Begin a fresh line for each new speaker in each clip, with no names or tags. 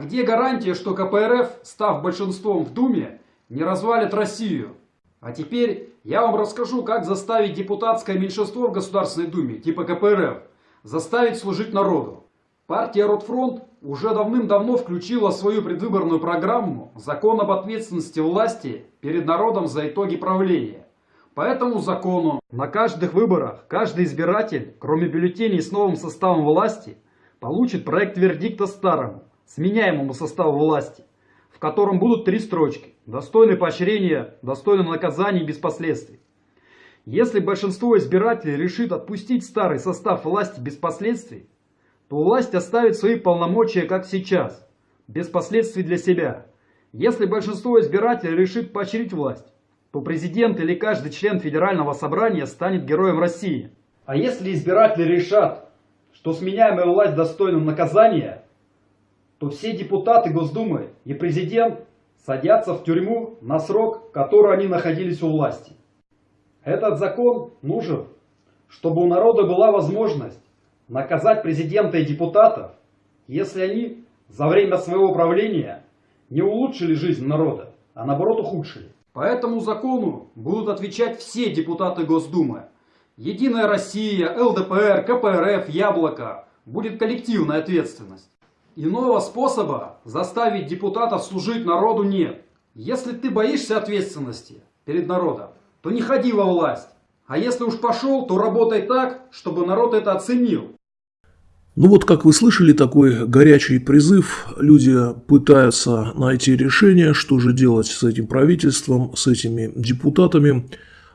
где гарантия, что КПРФ, став большинством в Думе, не развалит Россию? А теперь я вам расскажу, как заставить депутатское меньшинство в Государственной Думе, типа КПРФ, заставить служить народу. Партия Ротфронт уже давным-давно включила в свою предвыборную программу закон об ответственности власти перед народом за итоги правления. По этому закону на каждых выборах каждый избиратель, кроме бюллетеней с новым составом власти, получит проект вердикта старому, сменяемому составу власти, в котором будут три строчки «Достойны поощрения, достойны наказания без последствий». Если большинство избирателей решит отпустить старый состав власти без последствий, то власть оставит свои полномочия как сейчас, без последствий для себя. Если большинство избирателей решит поощрить власть, то президент или каждый член федерального собрания станет героем России. А если избиратели решат, что сменяемая власть достойна наказания, то все депутаты Госдумы и президент садятся в тюрьму на срок, который они находились у власти. Этот закон нужен, чтобы у народа была возможность наказать президента и депутатов, если они за время своего правления не улучшили жизнь народа, а наоборот ухудшили. По этому закону будут отвечать все депутаты Госдумы. Единая Россия, ЛДПР, КПРФ, Яблоко. Будет коллективная ответственность. Иного способа заставить депутатов служить народу нет. Если ты боишься ответственности перед народом, то не ходи во власть. А если уж пошел, то работай так, чтобы народ это оценил.
Ну вот, как вы слышали, такой горячий призыв. Люди пытаются найти решение, что же делать с этим правительством, с этими депутатами.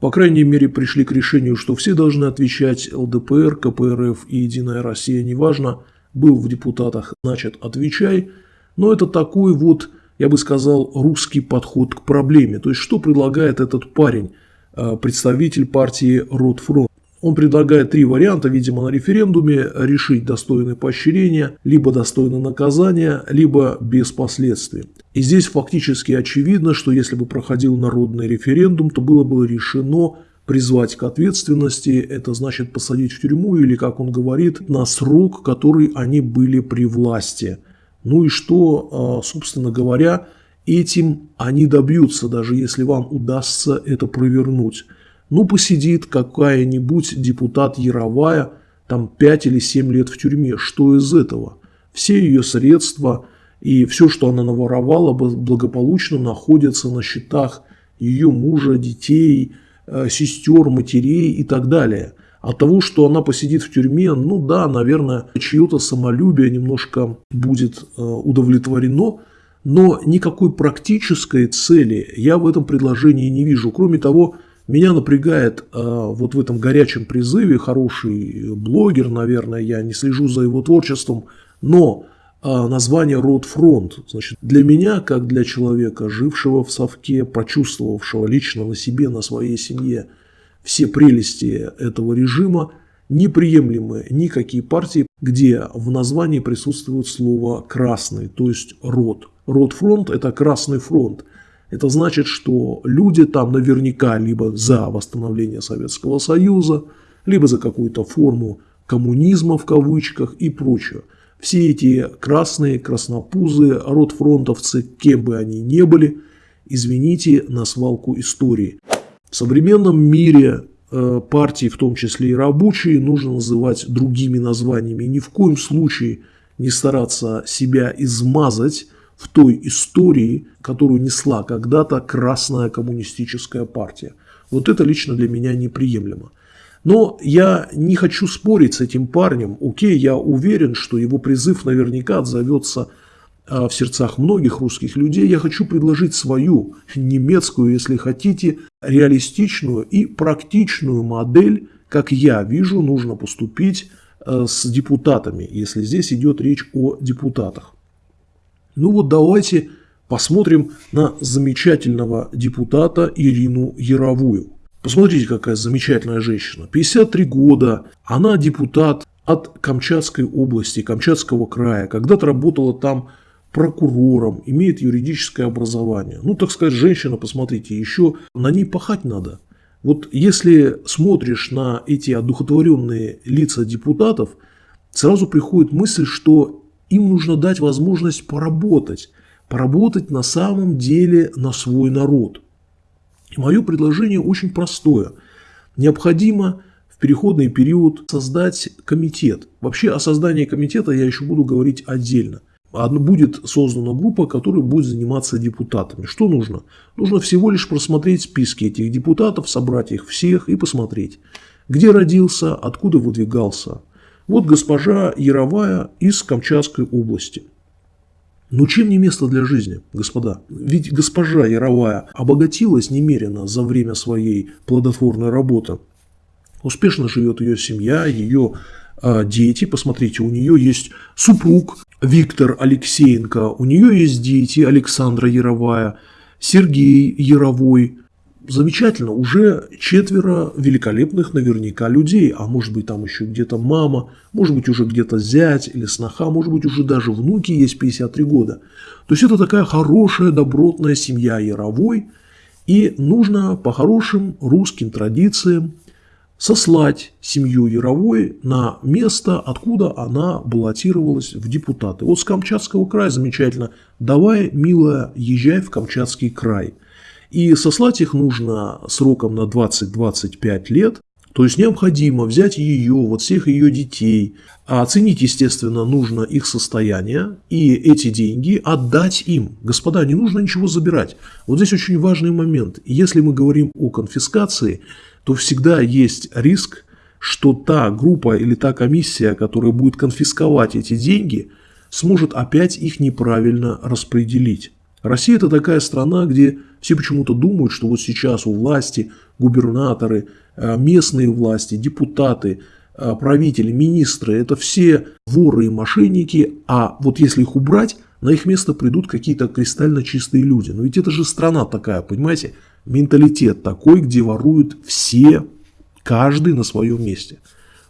По крайней мере, пришли к решению, что все должны отвечать ЛДПР, КПРФ и Единая Россия, неважно, был в депутатах, значит, отвечай. Но это такой вот, я бы сказал, русский подход к проблеме. То есть, что предлагает этот парень, э, представитель партии Ротфронт? Он предлагает три варианта, видимо, на референдуме решить достойное поощрение, либо достойное наказание, либо без последствий. И здесь фактически очевидно, что если бы проходил народный референдум, то было бы решено призвать к ответственности, это значит посадить в тюрьму или, как он говорит, на срок, который они были при власти. Ну и что, а, собственно говоря, этим они добьются, даже если вам удастся это провернуть. Ну, посидит какая-нибудь депутат Яровая там 5 или 7 лет в тюрьме. Что из этого? Все ее средства и все, что она наворовала, благополучно находятся на счетах ее мужа, детей, сестер, матерей и так далее. От того, что она посидит в тюрьме, ну да, наверное, чье-то самолюбие немножко будет э, удовлетворено, но никакой практической цели я в этом предложении не вижу. Кроме того, меня напрягает э, вот в этом горячем призыве хороший блогер, наверное, я не слежу за его творчеством, но э, название «Род фронт». Значит, для меня, как для человека, жившего в совке, почувствовавшего лично на себе, на своей семье все прелести этого режима, неприемлемы никакие партии, где в названии присутствует слово «красный», то есть «род». «Род фронт» – это «красный фронт». Это значит, что люди там наверняка либо за восстановление Советского Союза, либо за какую-то форму коммунизма в кавычках и прочее. Все эти красные, краснопузы, родфронтовцы, кем бы они ни были, извините, на свалку истории. В современном мире э, партии, в том числе и рабочие, нужно называть другими названиями. Ни в коем случае не стараться себя измазать в той истории, которую несла когда-то Красная коммунистическая партия. Вот это лично для меня неприемлемо. Но я не хочу спорить с этим парнем. Окей, я уверен, что его призыв наверняка отзовется а, в сердцах многих русских людей. Я хочу предложить свою немецкую, если хотите, реалистичную и практичную модель, как я вижу, нужно поступить а, с депутатами, если здесь идет речь о депутатах. Ну вот давайте посмотрим на замечательного депутата Ирину Яровую. Посмотрите, какая замечательная женщина. 53 года, она депутат от Камчатской области, Камчатского края. Когда-то работала там прокурором, имеет юридическое образование. Ну, так сказать, женщина, посмотрите, еще на ней пахать надо. Вот если смотришь на эти одухотворенные лица депутатов, сразу приходит мысль, что им нужно дать возможность поработать, поработать на самом деле на свой народ. Мое предложение очень простое. Необходимо в переходный период создать комитет. Вообще о создании комитета я еще буду говорить отдельно. Будет создана группа, которая будет заниматься депутатами. Что нужно? Нужно всего лишь просмотреть списки этих депутатов, собрать их всех и посмотреть, где родился, откуда выдвигался. Вот госпожа Яровая из Камчатской области. Ну чем не место для жизни, господа? Ведь госпожа Яровая обогатилась немерено за время своей плодотворной работы. Успешно живет ее семья, ее э, дети. Посмотрите, у нее есть супруг Виктор Алексеенко, у нее есть дети Александра Яровая, Сергей Яровой, замечательно, уже четверо великолепных наверняка людей, а может быть там еще где-то мама, может быть уже где-то зять или сноха, может быть уже даже внуки есть 53 года. То есть это такая хорошая, добротная семья Яровой, и нужно по хорошим русским традициям сослать семью Яровой на место, откуда она баллотировалась в депутаты. Вот с Камчатского края замечательно. Давай, милая, езжай в Камчатский край – и сослать их нужно сроком на 20-25 лет. То есть необходимо взять ее, вот всех ее детей, а оценить, естественно, нужно их состояние и эти деньги отдать им. Господа, не нужно ничего забирать. Вот здесь очень важный момент. Если мы говорим о конфискации, то всегда есть риск, что та группа или та комиссия, которая будет конфисковать эти деньги, сможет опять их неправильно распределить. Россия – это такая страна, где все почему-то думают, что вот сейчас у власти губернаторы, э, местные власти, депутаты, э, правители, министры – это все воры и мошенники, а вот если их убрать, на их место придут какие-то кристально чистые люди. Но ведь это же страна такая, понимаете? Менталитет такой, где воруют все, каждый на своем месте.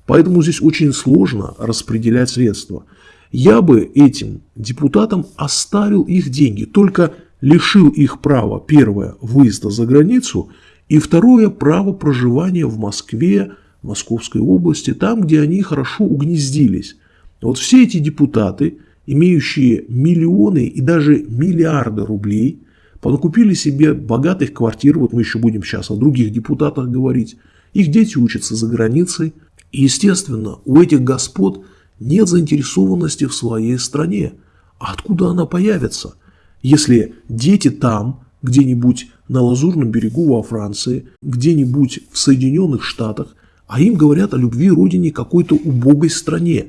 Поэтому здесь очень сложно распределять средства – я бы этим депутатам оставил их деньги, только лишил их права, первое, выезда за границу, и второе, право проживания в Москве, Московской области, там, где они хорошо угнездились. Вот все эти депутаты, имеющие миллионы и даже миллиарды рублей, понакупили себе богатых квартир, вот мы еще будем сейчас о других депутатах говорить, их дети учатся за границей, и, естественно, у этих господ – нет заинтересованности в своей стране. А откуда она появится, если дети там, где-нибудь на Лазурном берегу во Франции, где-нибудь в Соединенных Штатах, а им говорят о любви родине какой-то убогой стране.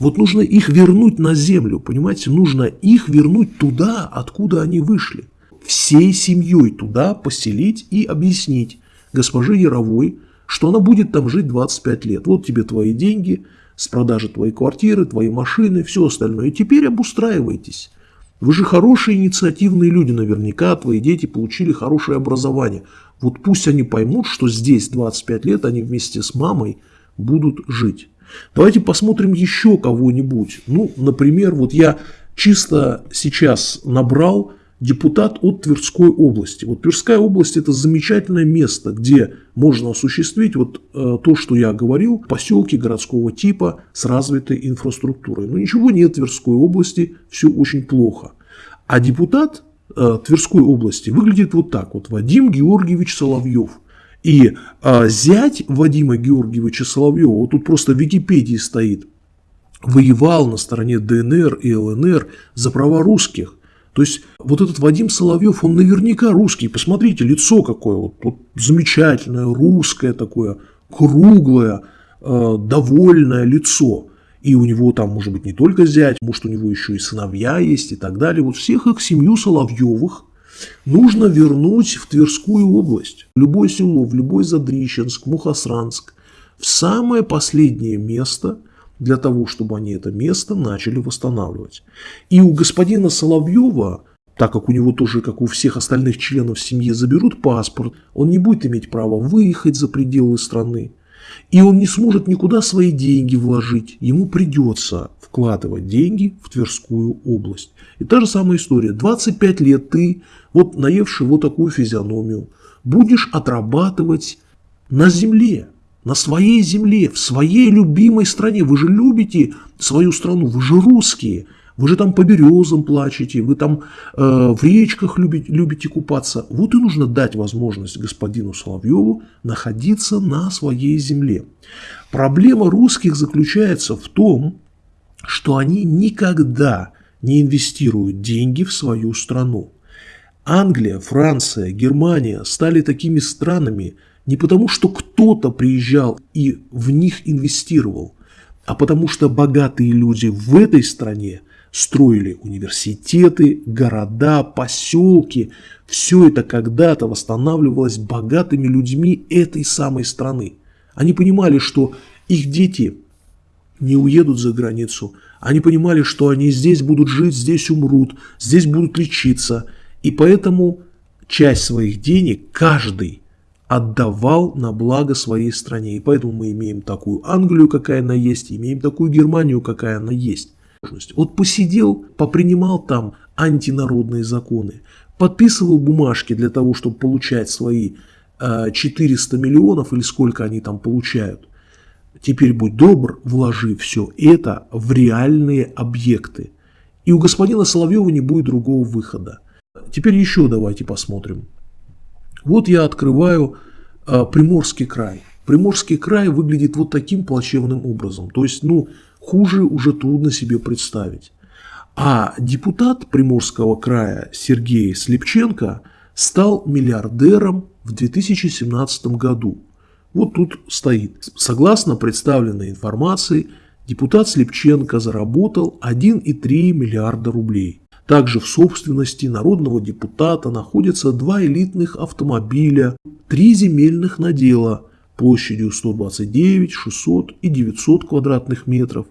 Вот нужно их вернуть на землю, понимаете, нужно их вернуть туда, откуда они вышли. Всей семьей туда поселить и объяснить госпоже Яровой, что она будет там жить 25 лет. Вот тебе твои деньги, с продажи твоей квартиры, твоей машины, все остальное. И теперь обустраивайтесь. Вы же хорошие инициативные люди, наверняка твои дети получили хорошее образование. Вот пусть они поймут, что здесь 25 лет они вместе с мамой будут жить. Давайте посмотрим еще кого-нибудь. Ну, например, вот я чисто сейчас набрал депутат от Тверской области. Вот Тверская область – это замечательное место, где можно осуществить вот э, то, что я говорил, поселки городского типа с развитой инфраструктурой. Но ничего нет в Тверской области, все очень плохо. А депутат э, Тверской области выглядит вот так вот. Вадим Георгиевич Соловьев. И э, зять Вадима Георгиевича Соловьева, вот тут просто в Википедии стоит, воевал на стороне ДНР и ЛНР за права русских – то есть вот этот Вадим Соловьев, он наверняка русский. Посмотрите, лицо какое, вот, вот замечательное, русское такое, круглое, э, довольное лицо. И у него там, может быть, не только зять, может, у него еще и сыновья есть и так далее. Вот всех их семью Соловьевых нужно вернуть в Тверскую область. В любое село, в любой Задрищенск, Мухосранск. В самое последнее место – для того, чтобы они это место начали восстанавливать. И у господина Соловьева, так как у него тоже, как у всех остальных членов семьи, заберут паспорт, он не будет иметь права выехать за пределы страны. И он не сможет никуда свои деньги вложить. Ему придется вкладывать деньги в Тверскую область. И та же самая история. 25 лет ты, вот наевший вот такую физиономию, будешь отрабатывать на земле на своей земле, в своей любимой стране. Вы же любите свою страну, вы же русские. Вы же там по березам плачете, вы там э, в речках любите, любите купаться. Вот и нужно дать возможность господину Соловьеву находиться на своей земле. Проблема русских заключается в том, что они никогда не инвестируют деньги в свою страну. Англия, Франция, Германия стали такими странами не потому, что кто-то приезжал и в них инвестировал, а потому что богатые люди в этой стране строили университеты, города, поселки. Все это когда-то восстанавливалось богатыми людьми этой самой страны. Они понимали, что их дети не уедут за границу. Они понимали, что они здесь будут жить, здесь умрут, здесь будут лечиться. И поэтому часть своих денег каждый отдавал на благо своей стране. И поэтому мы имеем такую Англию, какая она есть, имеем такую Германию, какая она есть. Вот посидел, попринимал там антинародные законы, подписывал бумажки для того, чтобы получать свои 400 э, миллионов или сколько они там получают. Теперь будь добр, вложи все это в реальные объекты. И у господина Соловьева не будет другого выхода. Теперь еще давайте посмотрим. Вот я открываю э, Приморский край. Приморский край выглядит вот таким плачевным образом. То есть, ну, хуже уже трудно себе представить. А депутат Приморского края Сергей Слепченко стал миллиардером в 2017 году. Вот тут стоит. Согласно представленной информации, депутат Слепченко заработал 1,3 миллиарда рублей. Также в собственности народного депутата находятся два элитных автомобиля, три земельных надела площадью 129, 600 и 900 квадратных метров,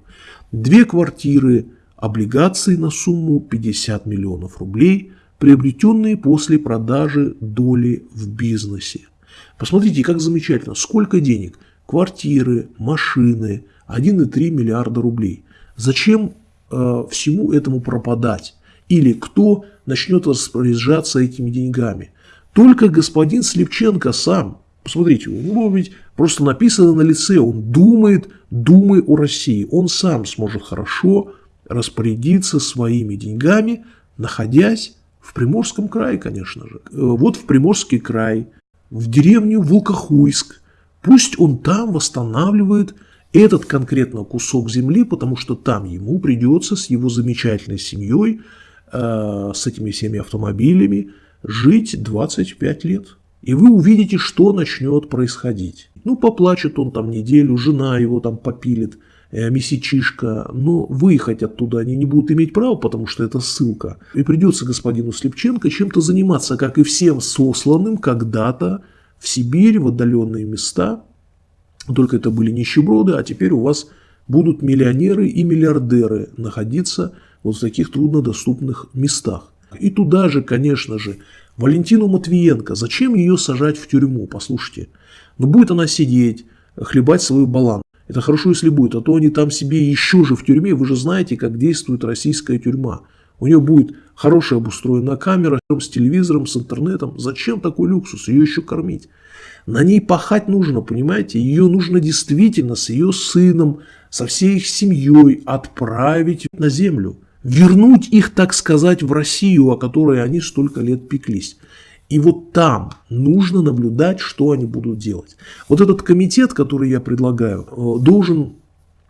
две квартиры, облигации на сумму 50 миллионов рублей, приобретенные после продажи доли в бизнесе. Посмотрите, как замечательно, сколько денег, квартиры, машины, 1,3 миллиарда рублей. Зачем э, всему этому пропадать? Или кто начнет распоряжаться этими деньгами? Только господин Слепченко сам. Посмотрите, у него ведь просто написано на лице, он думает, думай о России. Он сам сможет хорошо распорядиться своими деньгами, находясь в Приморском крае, конечно же. Э, вот в Приморский край, в деревню Волкохуйск. Пусть он там восстанавливает этот конкретно кусок земли, потому что там ему придется с его замечательной семьей Э, с этими всеми автомобилями жить 25 лет. И вы увидите, что начнет происходить. Ну, поплачет он там неделю, жена его там попилит, э, месячишка, но выехать оттуда они не будут иметь права, потому что это ссылка. И придется господину Слепченко чем-то заниматься, как и всем сосланным когда-то в Сибирь, в отдаленные места. Только это были нищеброды, а теперь у вас будут миллионеры и миллиардеры находиться вот в таких труднодоступных местах. И туда же, конечно же, Валентину Матвиенко, зачем ее сажать в тюрьму, послушайте. Но ну, будет она сидеть, хлебать свою балан. Это хорошо, если будет, а то они там себе еще же в тюрьме, вы же знаете, как действует российская тюрьма. У нее будет хорошая обустроена камера с телевизором, с интернетом. Зачем такой люксус? Ее еще кормить. На ней пахать нужно, понимаете? Ее нужно действительно с ее сыном, со всей их семьей отправить на землю вернуть их, так сказать, в Россию, о которой они столько лет пеклись. И вот там нужно наблюдать, что они будут делать. Вот этот комитет, который я предлагаю, э, должен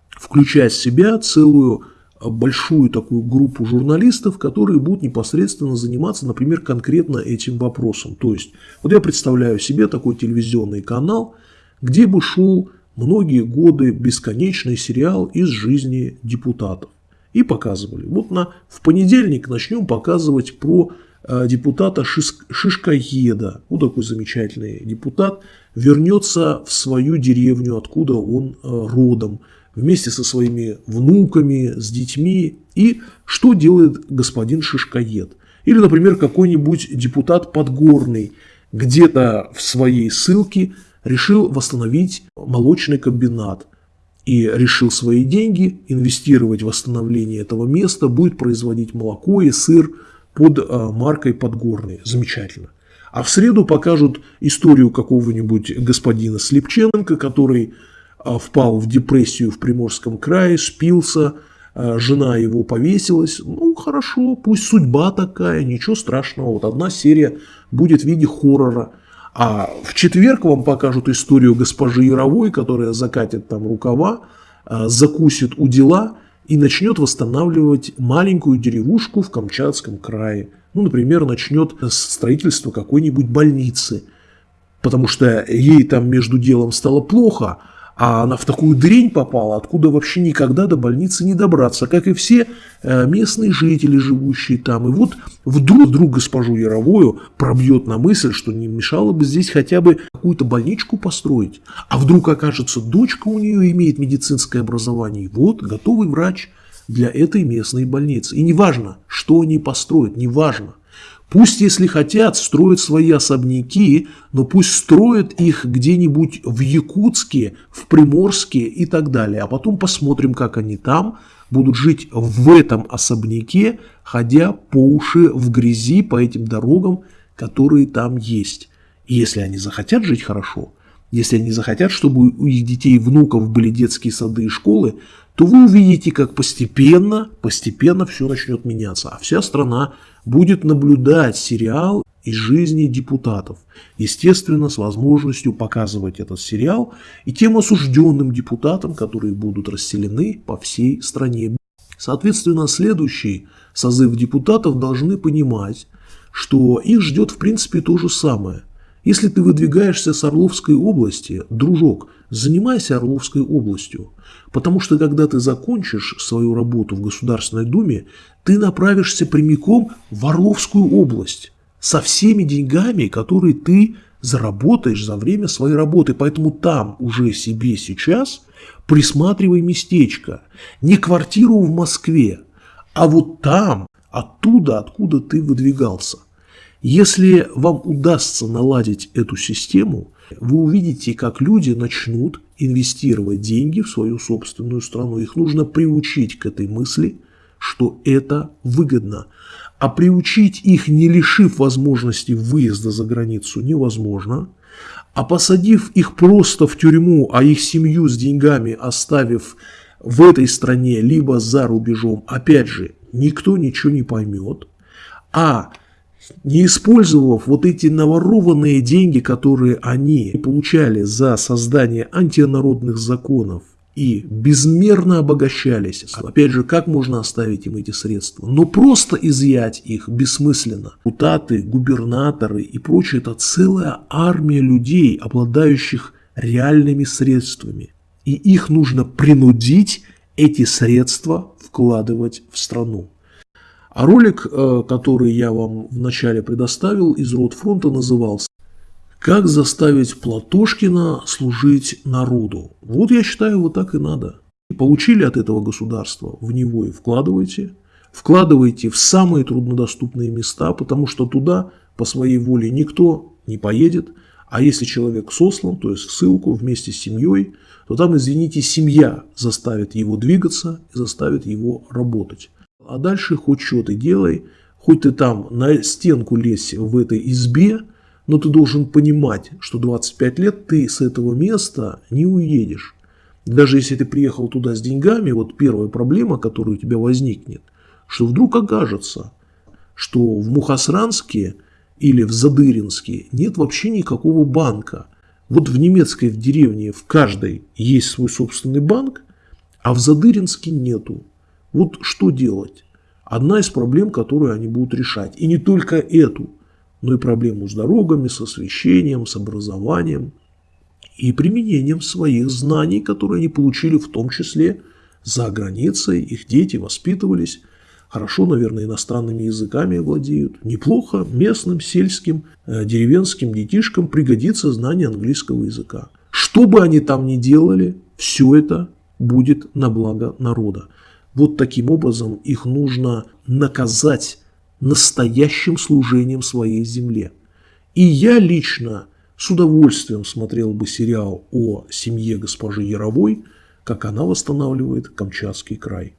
включать в себя целую э, большую такую группу журналистов, которые будут непосредственно заниматься, например, конкретно этим вопросом. То есть, вот я представляю себе такой телевизионный канал, где бы шел многие годы бесконечный сериал из жизни депутатов и показывали. Вот на, в понедельник начнем показывать про э, депутата Шиш, Шишкоеда. Вот такой замечательный депутат. Вернется в свою деревню, откуда он э, родом, вместе со своими внуками, с детьми. И что делает господин Шишкоед? Или, например, какой-нибудь депутат Подгорный где-то в своей ссылке решил восстановить молочный комбинат и решил свои деньги инвестировать в восстановление этого места, будет производить молоко и сыр под а, маркой Подгорный. Замечательно. А в среду покажут историю какого-нибудь господина Слепченко, который а, впал в депрессию в Приморском крае, спился, э, жена его повесилась. Ну, хорошо, пусть судьба такая, ничего страшного. Вот одна серия будет в виде хоррора. А в четверг вам покажут историю госпожи Яровой, которая закатит там рукава, э, закусит у дела и начнет восстанавливать маленькую деревушку в Камчатском крае. Ну, например, начнет строительство какой-нибудь больницы, потому что ей там между делом стало плохо, а она в такую дрень попала, откуда вообще никогда до больницы не добраться, как и все э, местные жители, живущие там. И вот вдруг, вдруг госпожу Яровую пробьет на мысль, что не мешало бы здесь хотя бы какую-то больничку построить. А вдруг окажется, дочка у нее имеет медицинское образование. И вот, готовый врач для этой местной больницы. И неважно, что они построят, неважно. Пусть, если хотят, строят свои особняки, но пусть строят их где-нибудь в Якутске, в Приморске и так далее. А потом посмотрим, как они там будут жить в этом особняке, ходя по уши в грязи по этим дорогам, которые там есть. И если они захотят жить хорошо, если они захотят, чтобы у их детей и внуков были детские сады и школы, то вы увидите, как постепенно, постепенно все начнет меняться, а вся страна будет наблюдать сериал из жизни депутатов. Естественно, с возможностью показывать этот сериал и тем осужденным депутатам, которые будут расселены по всей стране. Соответственно, следующий созыв депутатов должны понимать, что их ждет в принципе то же самое. Если ты выдвигаешься с Орловской области, дружок, занимайся Орловской областью. Потому что когда ты закончишь свою работу в Государственной Думе, ты направишься прямиком в Орловскую область со всеми деньгами, которые ты заработаешь за время своей работы. Поэтому там уже себе сейчас присматривай местечко. Не квартиру в Москве, а вот там, оттуда, откуда ты выдвигался. Если вам удастся наладить эту систему, вы увидите, как люди начнут инвестировать деньги в свою собственную страну. Их нужно приучить к этой мысли, что это выгодно. А приучить их, не лишив возможности выезда за границу, невозможно. А посадив их просто в тюрьму, а их семью с деньгами оставив в этой стране, либо за рубежом, опять же, никто ничего не поймет. А не использовав вот эти наворованные деньги, которые они получали за создание антинародных законов и безмерно обогащались. Опять же, как можно оставить им эти средства? Но просто изъять их бессмысленно. Депутаты, губернаторы и прочее – это целая армия людей, обладающих реальными средствами. И их нужно принудить эти средства вкладывать в страну. А ролик, э, который я вам вначале предоставил из Ротфронта, назывался «Как заставить Платошкина служить народу». Вот я считаю, вот так и надо. Получили от этого государства, в него и вкладывайте. Вкладывайте в самые труднодоступные места, потому что туда по своей воле никто не поедет. А если человек сослан, то есть в ссылку вместе с семьей, то там, извините, семья заставит его двигаться и заставит его работать. А дальше хоть что ты делай, хоть ты там на стенку лезь в этой избе, но ты должен понимать, что 25 лет ты с этого места не уедешь. Даже если ты приехал туда с деньгами, вот первая проблема, которая у тебя возникнет, что вдруг окажется, что в Мухасранске или в Задыринске нет вообще никакого банка. Вот в немецкой в деревне в каждой есть свой собственный банк, а в Задыринске нету. Вот что делать? Одна из проблем, которую они будут решать. И не только эту, но и проблему с дорогами, с освещением, с образованием и применением своих знаний, которые они получили в том числе за границей. Их дети воспитывались хорошо, наверное, иностранными языками владеют. Неплохо местным, сельским, э, деревенским детишкам пригодится знание английского языка. Что бы они там ни делали, все это будет на благо народа. Вот таким образом их нужно наказать настоящим служением своей земле. И я лично с удовольствием смотрел бы сериал о семье госпожи Яровой, как она восстанавливает Камчатский край.